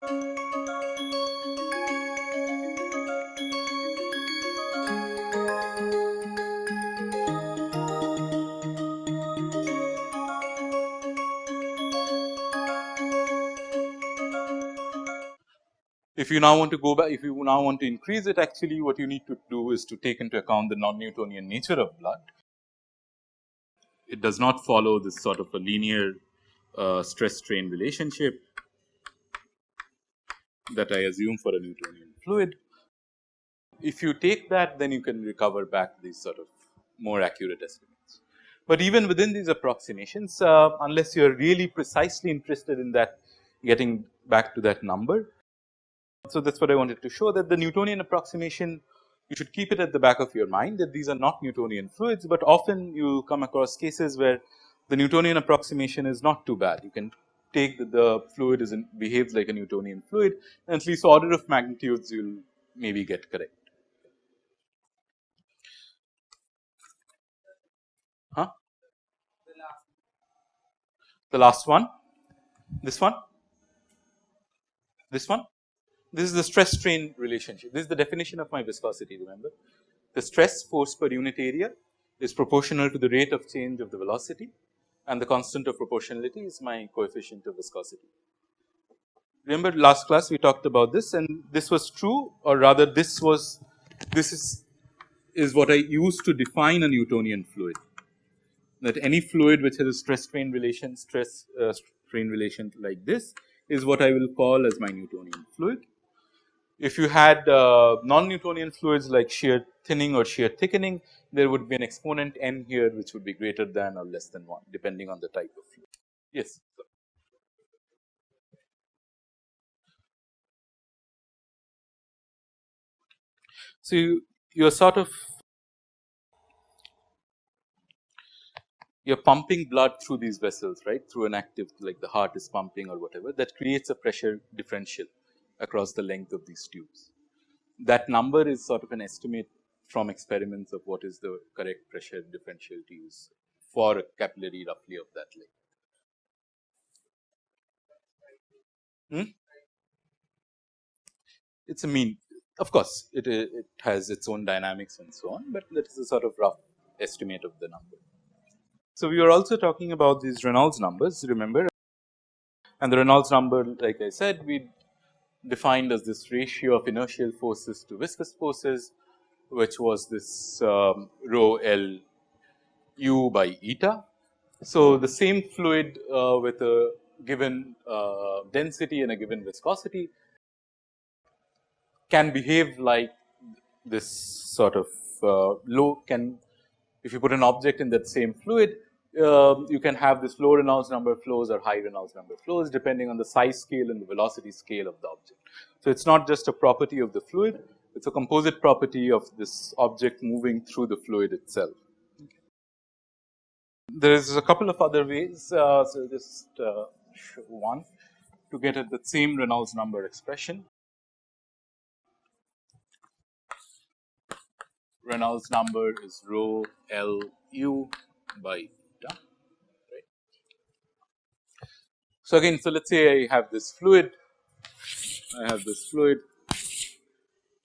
If you now want to go back, if you now want to increase it actually what you need to do is to take into account the non-Newtonian nature of blood. It does not follow this sort of a linear uh, stress strain relationship that I assume for a Newtonian fluid. If you take that then you can recover back these sort of more accurate estimates. But even within these approximations uh, unless you are really precisely interested in that getting back to that number so, that is what I wanted to show that the Newtonian approximation you should keep it at the back of your mind that these are not Newtonian fluids, but often you come across cases where the Newtonian approximation is not too bad. You can take that the fluid is in, behaves like a Newtonian fluid and at least order of magnitudes you will maybe get correct. Huh? The last one, this one, this one. This is the stress strain relationship. This is the definition of my viscosity remember. The stress force per unit area is proportional to the rate of change of the velocity and the constant of proportionality is my coefficient of viscosity. Remember last class we talked about this and this was true or rather this was this is is what I used to define a Newtonian fluid that any fluid which has a stress strain relation stress uh, strain relation like this is what I will call as my Newtonian fluid if you had uh, non-Newtonian fluids like shear thinning or shear thickening, there would be an exponent n here which would be greater than or less than 1 depending on the type of fluid. Yes. So, you, are sort of you are pumping blood through these vessels right through an active like the heart is pumping or whatever that creates a pressure differential across the length of these tubes. That number is sort of an estimate from experiments of what is the correct pressure differential to use for a capillary roughly of that length. Hmm? It is a mean of course, it, it has its own dynamics and so on, but that is a sort of rough estimate of the number. So, we were also talking about these Reynolds numbers remember and the Reynolds number like I said we defined as this ratio of inertial forces to viscous forces which was this um, rho L u by eta. So, the same fluid uh, with a given uh, density and a given viscosity can behave like this sort of uh, low can if you put an object in that same fluid uh, you can have this low Reynolds number flows or high Reynolds number flows depending on the size scale and the velocity scale of the object. So, it is not just a property of the fluid, it is a composite property of this object moving through the fluid itself. There is a couple of other ways, uh, so just uh, one to get at the same Reynolds number expression. Reynolds number is rho L u by So, again so let us say I have this fluid, I have this fluid,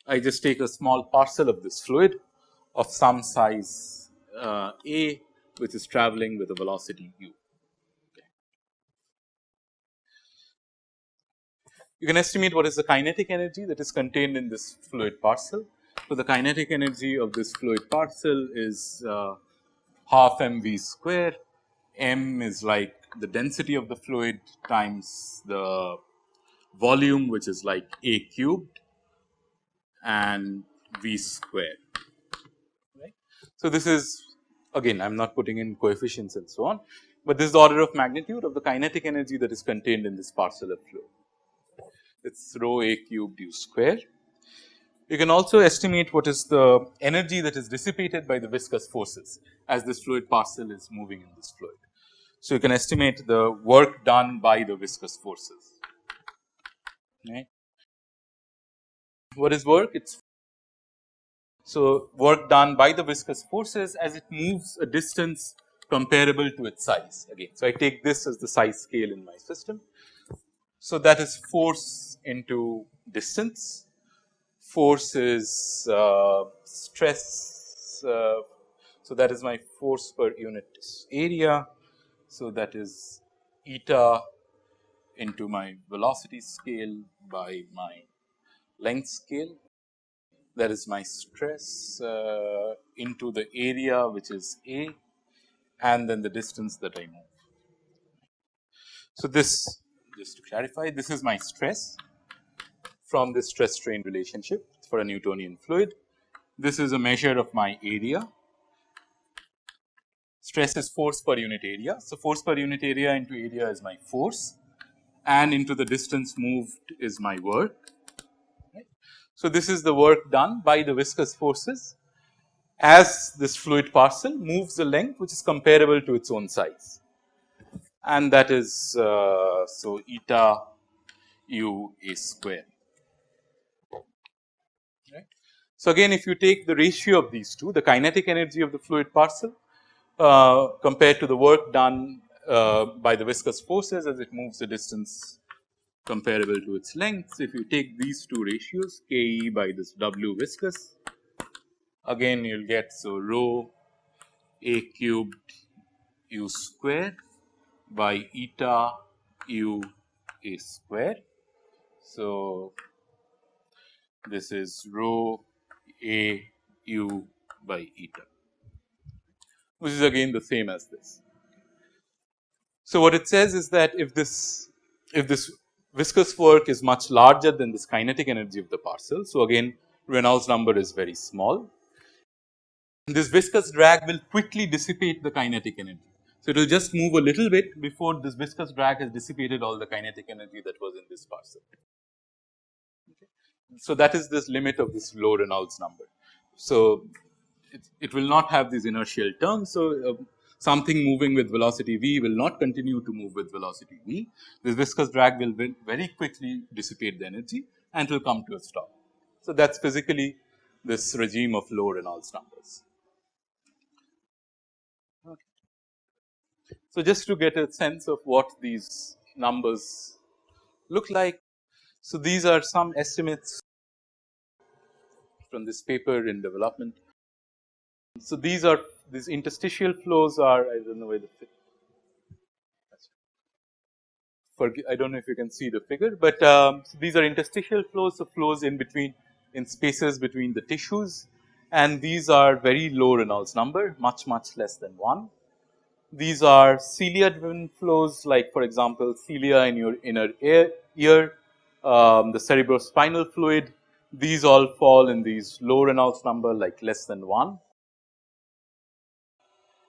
I just take a small parcel of this fluid of some size uh, a which is traveling with a velocity u. You can estimate what is the kinetic energy that is contained in this fluid parcel. So, the kinetic energy of this fluid parcel is uh, half m v square, m is like the density of the fluid times the volume which is like a cubed and v square. right. So, this is again I am not putting in coefficients and so on, but this is the order of magnitude of the kinetic energy that is contained in this parcel of fluid. It is rho a cubed u square. You can also estimate what is the energy that is dissipated by the viscous forces as this fluid parcel is moving in this fluid. So, you can estimate the work done by the viscous forces. Right. What is work? It's so work done by the viscous forces as it moves a distance comparable to its size again. So, I take this as the size scale in my system. So, that is force into distance, force is uh, stress. Uh, so, that is my force per unit area. So, that is eta into my velocity scale by my length scale that is my stress uh, into the area which is A and then the distance that I move. So, this just to clarify this is my stress from this stress strain relationship for a Newtonian fluid. This is a measure of my area. Stress is force per unit area. So, force per unit area into area is my force and into the distance moved is my work. So, this is the work done by the viscous forces as this fluid parcel moves the length which is comparable to its own size and that is uh, so eta u a square. Right. So, again if you take the ratio of these two the kinetic energy of the fluid parcel uh, compared to the work done uh, by the viscous forces as it moves the distance comparable to its length. So, if you take these two ratios K e by this W viscous again you will get so rho a cubed u square by eta u a square. So, this is rho a u by eta which is again the same as this. So, what it says is that if this if this viscous work is much larger than this kinetic energy of the parcel. So, again Reynolds number is very small. This viscous drag will quickly dissipate the kinetic energy. So, it will just move a little bit before this viscous drag has dissipated all the kinetic energy that was in this parcel. So, that is this limit of this low Reynolds number. So, it, it will not have these inertial terms. So, uh, something moving with velocity v will not continue to move with velocity v. This viscous drag will very quickly dissipate the energy and will come to a stop. So, that is physically this regime of low Reynolds numbers. So, just to get a sense of what these numbers look like. So, these are some estimates from this paper in development. So, these are these interstitial flows are I do not know where the I do not know if you can see the figure, but um, so these are interstitial flows, so flows in between in spaces between the tissues and these are very low Reynolds number much much less than 1. These are cilia driven flows like for example, cilia in your inner ear, ear um, the cerebrospinal fluid these all fall in these low Reynolds number like less than 1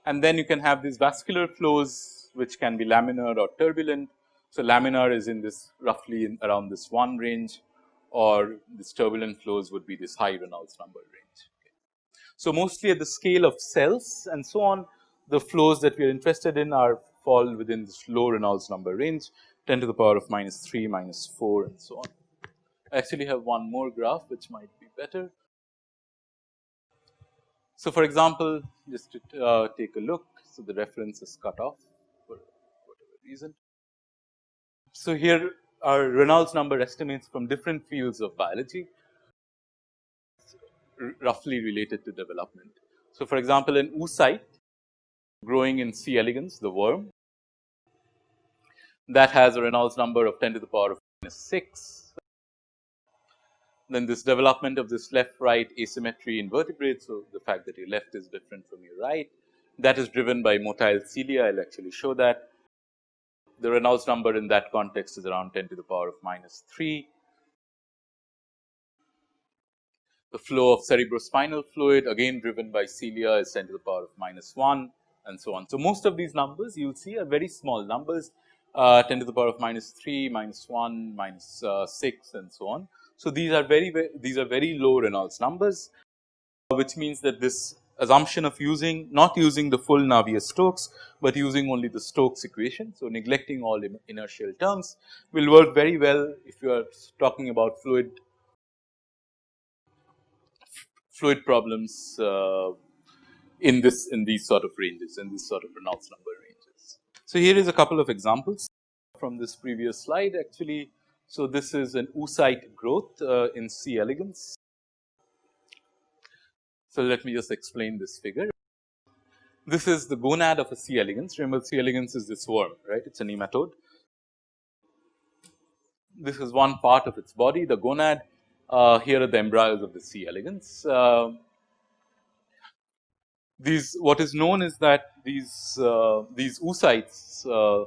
and then you can have these vascular flows which can be laminar or turbulent. So, laminar is in this roughly in around this 1 range or this turbulent flows would be this high Reynolds number range. Okay. So, mostly at the scale of cells and so on the flows that we are interested in are fall within this low Reynolds number range 10 to the power of minus 3 minus 4 and so on. I actually have one more graph which might be better. So, for example, just to uh, take a look, so the reference is cut off for whatever reason. So, here are Reynolds number estimates from different fields of biology roughly related to development. So, for example, an oocyte growing in C. elegans the worm that has a Reynolds number of 10 to the power of minus 6 then this development of this left right asymmetry in vertebrates. So, the fact that your left is different from your right that is driven by motile cilia I will actually show that. The Reynolds number in that context is around 10 to the power of minus 3. The flow of cerebrospinal fluid again driven by cilia is 10 to the power of minus 1 and so on. So, most of these numbers you will see are very small numbers uh, 10 to the power of minus 3, minus 1, minus, uh, 6 and so on. So, these are very, very these are very low Reynolds numbers which means that this assumption of using not using the full Navier-Stokes, but using only the Stokes equation. So, neglecting all inertial terms will work very well if you are talking about fluid fluid problems uh, in this in these sort of ranges in this sort of Reynolds number ranges. So, here is a couple of examples from this previous slide actually. So, this is an oocyte growth uh, in C. elegans. So, let me just explain this figure. This is the gonad of a C. elegans. Remember C. elegans is this worm, right? It is a nematode. This is one part of its body, the gonad. Uh, here are the embryos of the C. elegans. Uh, these what is known is that these uh, these oocytes uh,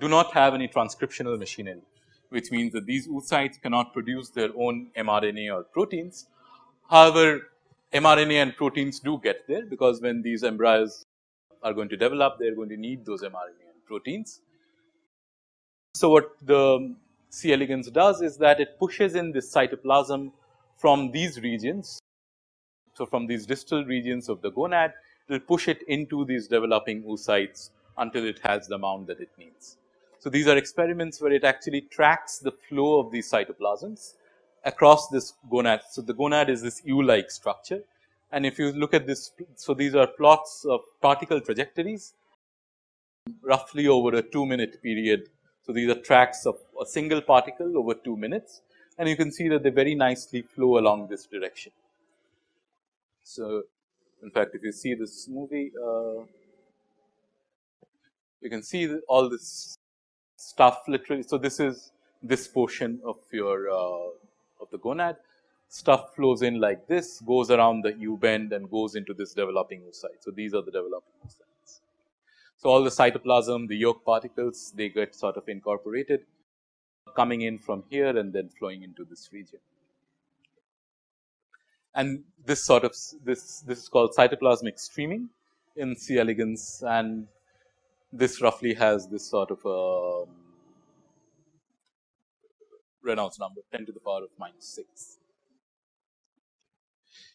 do not have any transcriptional machinery, which means that these oocytes cannot produce their own mRNA or proteins. However, mRNA and proteins do get there because when these embryos are going to develop, they are going to need those mRNA and proteins. So, what the C. elegans does is that it pushes in this cytoplasm from these regions so, from these distal regions of the gonad, it will push it into these developing oocytes until it has the amount that it needs. So, these are experiments where it actually tracks the flow of these cytoplasms across this gonad. So, the gonad is this U like structure and if you look at this, so these are plots of particle trajectories roughly over a 2 minute period. So, these are tracks of a single particle over 2 minutes and you can see that they very nicely flow along this direction. So, in fact, if you see this movie, uh, you can see all this stuff literally. So, this is this portion of your uh, of the gonad stuff flows in like this goes around the U bend and goes into this developing oocyte. So, these are the developing oocytes. So, all the cytoplasm the yolk particles they get sort of incorporated coming in from here and then flowing into this region and this sort of this this is called cytoplasmic streaming in C. elegans and this roughly has this sort of a um, Reynolds number 10 to the power of minus 6.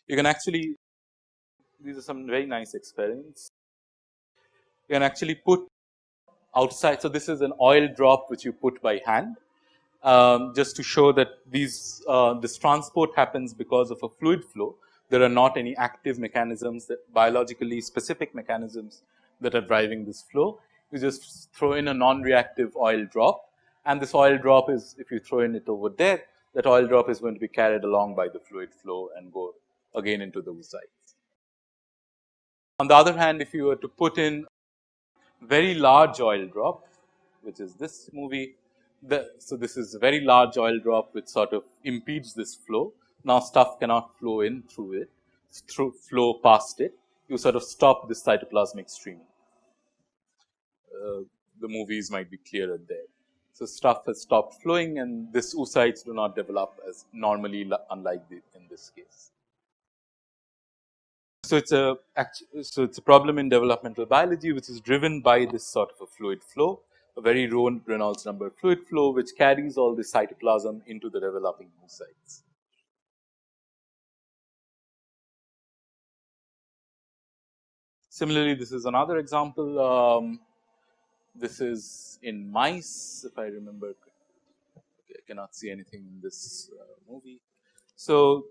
You can actually these are some very nice experiments. You can actually put outside. So, this is an oil drop which you put by hand um, just to show that these uh, this transport happens because of a fluid flow. There are not any active mechanisms that biologically specific mechanisms that are driving this flow. You just throw in a non-reactive oil drop and this oil drop is if you throw in it over there that oil drop is going to be carried along by the fluid flow and go again into the oocytes. On the other hand if you were to put in very large oil drop which is this movie the, so this is a very large oil drop which sort of impedes this flow. Now stuff cannot flow in through it, through flow past it. You sort of stop this cytoplasmic stream. Uh, the movies might be clearer there. So stuff has stopped flowing and this oocytes do not develop as normally unlike the, in this case. So it's a so it's a problem in developmental biology which is driven by this sort of a fluid flow a very low Reynolds number fluid flow which carries all the cytoplasm into the developing oocytes. Similarly, this is another example. Um, this is in mice, if I remember. Okay, I cannot see anything in this uh, movie. So,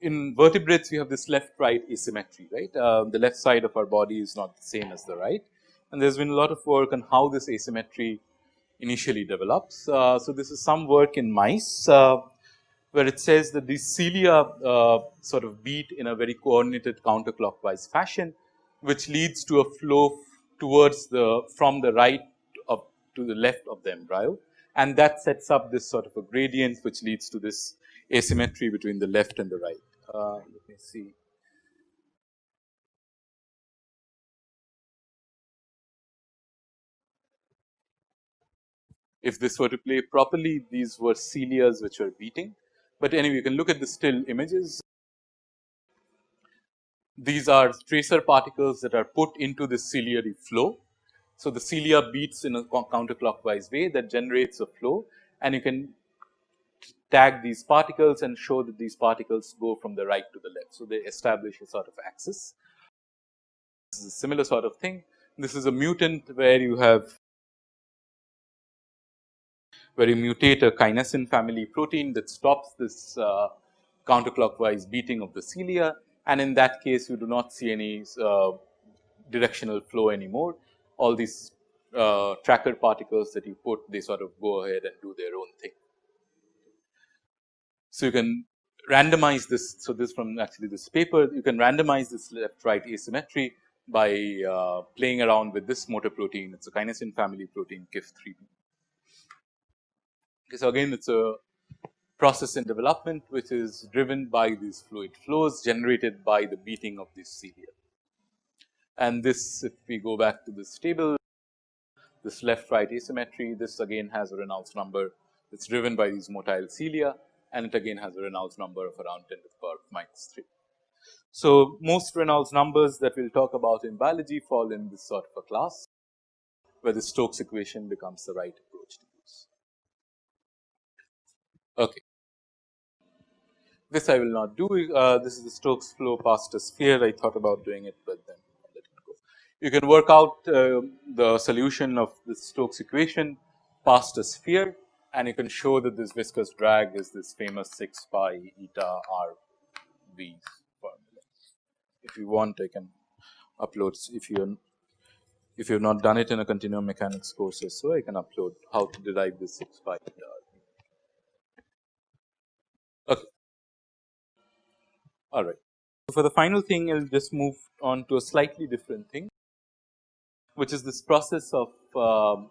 in vertebrates, we have this left right asymmetry, right? Uh, the left side of our body is not the same as the right and there has been a lot of work on how this asymmetry initially develops. Uh, so, this is some work in mice uh, where it says that these cilia uh, sort of beat in a very coordinated counterclockwise fashion, which leads to a flow towards the from the right of to the left of the embryo and that sets up this sort of a gradient which leads to this asymmetry between the left and the right. Uh, let me see. If this were to play properly these were cilias which were beating. But anyway you can look at the still images. These are tracer particles that are put into the ciliary flow. So, the cilia beats in a counterclockwise way that generates a flow and you can tag these particles and show that these particles go from the right to the left. So, they establish a sort of axis. This is a similar sort of thing. This is a mutant where you have where you mutate a kinesin family protein that stops this uh, counterclockwise beating of the cilia and in that case you do not see any uh, directional flow anymore. All these uh, tracker particles that you put they sort of go ahead and do their own thing. So, you can randomize this. So, this from actually this paper you can randomize this left right asymmetry by uh, playing around with this motor protein it is a kinesin family protein KIF3B. Okay, so, again it is a process in development which is driven by these fluid flows generated by the beating of these cilia. And this if we go back to this table this left right asymmetry this again has a Reynolds number it is driven by these motile cilia and it again has a Reynolds number of around 10 to the power of minus 3. So, most Reynolds numbers that we will talk about in biology fall in this sort of a class where the Stokes equation becomes the right approach to use. Okay. This I will not do, uh, this is the Stokes flow past a sphere, I thought about doing it, but then let it go. You can work out uh, the solution of the Stokes equation past a sphere and you can show that this viscous drag is this famous 6 pi eta r v formula. If you want I can upload if you if you have not done it in a continuum mechanics courses, so I can upload how to derive this 6 pi eta r. Okay. All right. So, for the final thing I will just move on to a slightly different thing which is this process of um,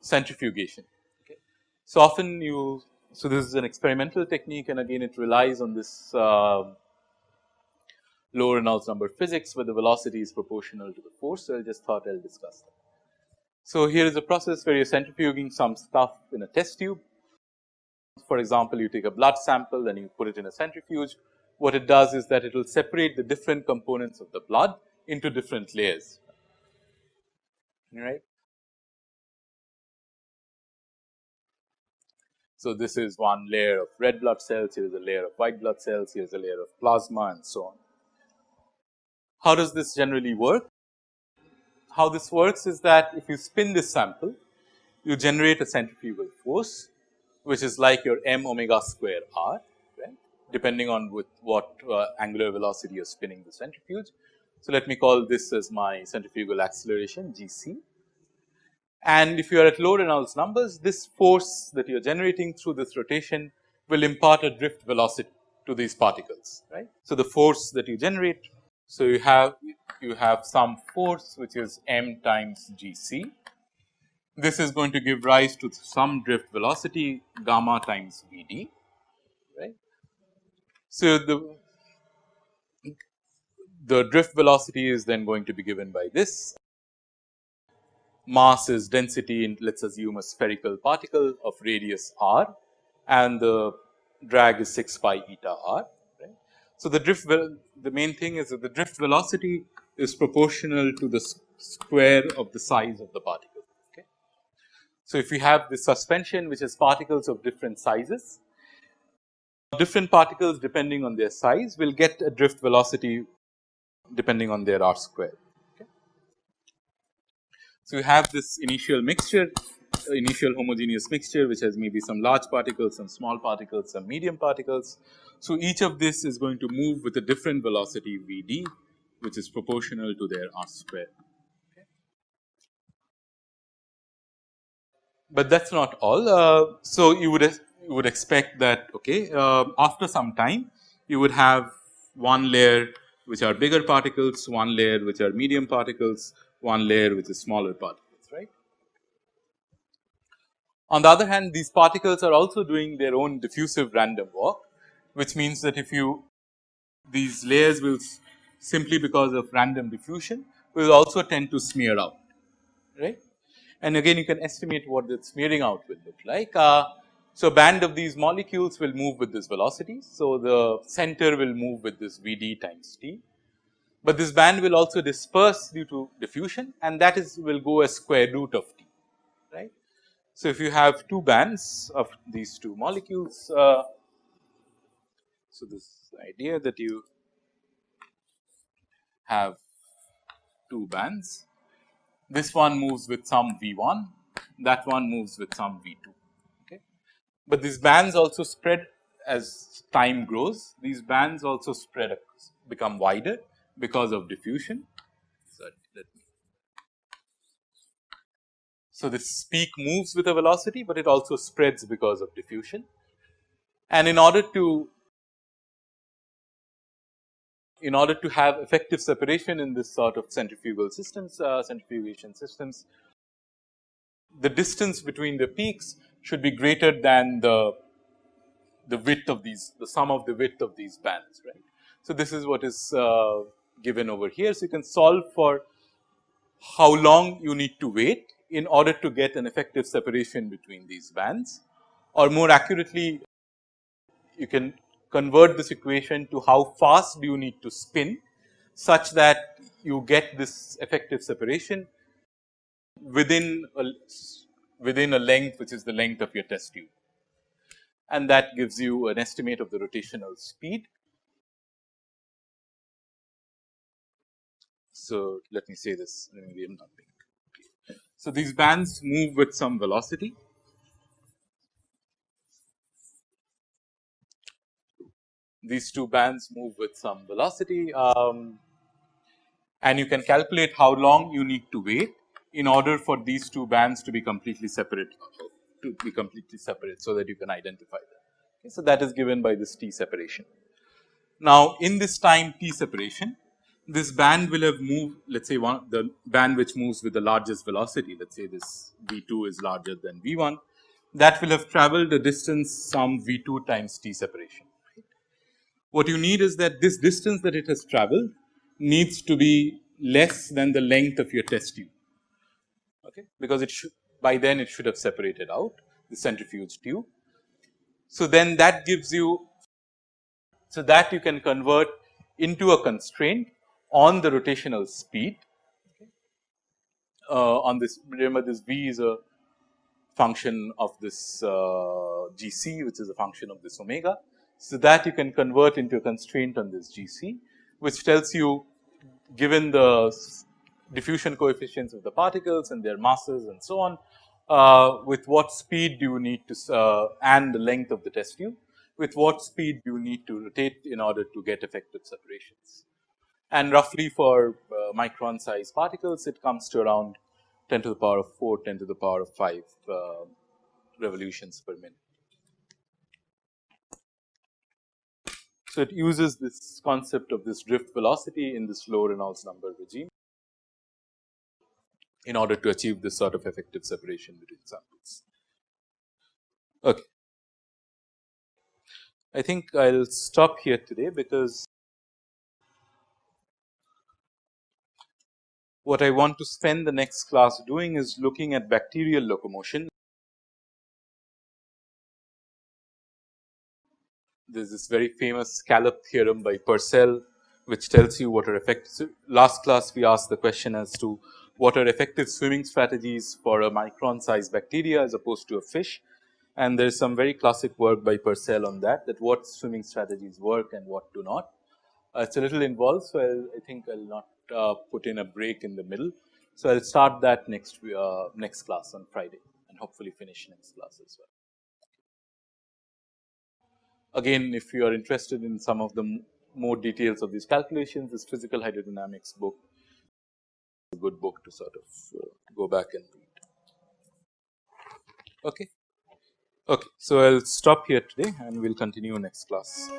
centrifugation. Okay. So, often you so this is an experimental technique and again it relies on this uh, low Reynolds number physics where the velocity is proportional to the force. So, I just thought I will discuss that. So, here is a process where you are centrifuging some stuff in a test tube. For example, you take a blood sample and you put it in a centrifuge what it does is that it will separate the different components of the blood into different layers, right. So, this is one layer of red blood cells, here is a layer of white blood cells, here is a layer of plasma and so on. How does this generally work? How this works is that if you spin this sample, you generate a centrifugal force, which is like your m omega square r depending on with what uh, angular velocity you are spinning the centrifuge. So, let me call this as my centrifugal acceleration g c. And if you are at low Reynolds numbers, this force that you are generating through this rotation will impart a drift velocity to these particles, right. So, the force that you generate, so you have you have some force which is m times g c. This is going to give rise to some drift velocity gamma times v d so, the the drift velocity is then going to be given by this mass is density in let us assume a spherical particle of radius r and the drag is 6 pi eta r right. So, the drift the main thing is that the drift velocity is proportional to the square of the size of the particle. Okay. So, if we have this suspension which has particles of different sizes different particles depending on their size will get a drift velocity depending on their r square. Okay. So, you have this initial mixture initial homogeneous mixture which has maybe some large particles, some small particles, some medium particles. So, each of this is going to move with a different velocity V d which is proportional to their r square. But that is not all. Uh, so, you would you would expect that okay uh, after some time you would have one layer which are bigger particles, one layer which are medium particles, one layer which is smaller particles right. On the other hand these particles are also doing their own diffusive random walk which means that if you these layers will simply because of random diffusion will also tend to smear out right. And again you can estimate what the smearing out will look like. Uh, so, band of these molecules will move with this velocity. So, the center will move with this V d times t, but this band will also disperse due to diffusion and that is will go as square root of t right. So, if you have two bands of these two molecules, uh, so this idea that you have two bands, this one moves with some V 1, that one moves with some V 2 but these bands also spread as time grows these bands also spread become wider because of diffusion. So, this peak moves with a velocity, but it also spreads because of diffusion. And in order to in order to have effective separation in this sort of centrifugal systems, uh, centrifugation systems, the distance between the peaks should be greater than the the width of these the sum of the width of these bands right. So, this is what is uh, given over here. So, you can solve for how long you need to wait in order to get an effective separation between these bands or more accurately you can convert this equation to how fast do you need to spin such that you get this effective separation within a within a length which is the length of your test tube. And that gives you an estimate of the rotational speed. So, let me say this maybe I am not being So, these bands move with some velocity. These two bands move with some velocity um, and you can calculate how long you need to wait in order for these two bands to be completely separate to be completely separate so that you can identify them. Okay, so, that is given by this t separation. Now, in this time t separation this band will have moved let us say one the band which moves with the largest velocity let us say this v 2 is larger than v 1 that will have traveled a distance some v 2 times t separation. What you need is that this distance that it has traveled needs to be less than the length of your test tube okay, because it should by then it should have separated out the centrifuge tube. So, then that gives you so that you can convert into a constraint on the rotational speed uh, on this remember this v is a function of this uh, g c which is a function of this omega. So, that you can convert into a constraint on this g c which tells you given the diffusion coefficients of the particles and their masses and so on, uh, with what speed do you need to uh, and the length of the test tube, with what speed do you need to rotate in order to get effective separations. And roughly for uh, micron size particles, it comes to around 10 to the power of 4, 10 to the power of 5 uh, revolutions per minute. So, it uses this concept of this drift velocity in this low Reynolds number regime in order to achieve this sort of effective separation between samples. Okay. I think I will stop here today because what I want to spend the next class doing is looking at bacterial locomotion. There is this very famous scallop theorem by Purcell which tells you what are effective. Last class we asked the question as to what are effective swimming strategies for a micron sized bacteria as opposed to a fish. And there is some very classic work by Purcell on that, that what swimming strategies work and what do not. Uh, it's a little involved, so I'll, i think I'll not uh, put in a break in the middle. So I'll start that next uh, next class on Friday and hopefully finish next class as well. Again, if you are interested in some of the more details of these calculations, this physical hydrodynamics book good book to sort of uh, go back and read. Okay. Okay. So, I will stop here today and we will continue next class.